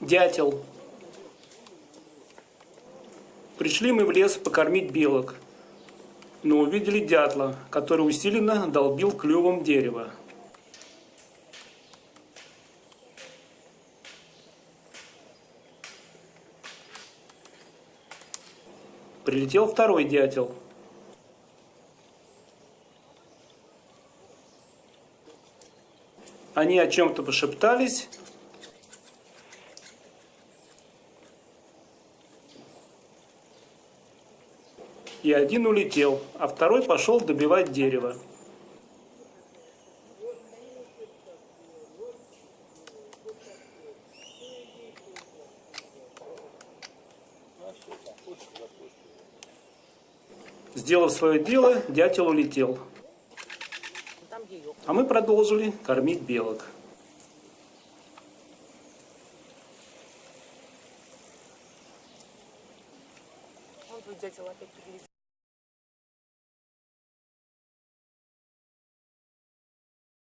Дятел. Пришли мы в лес покормить белок, но увидели дятла, который усиленно долбил клювом дерево. Прилетел второй дятел. Они о чем-то пошептались, и один улетел, а второй пошел добивать дерево. Сделав свое дело, дятел улетел. А мы продолжили кормить белок. Он тут дятел опять прилетел.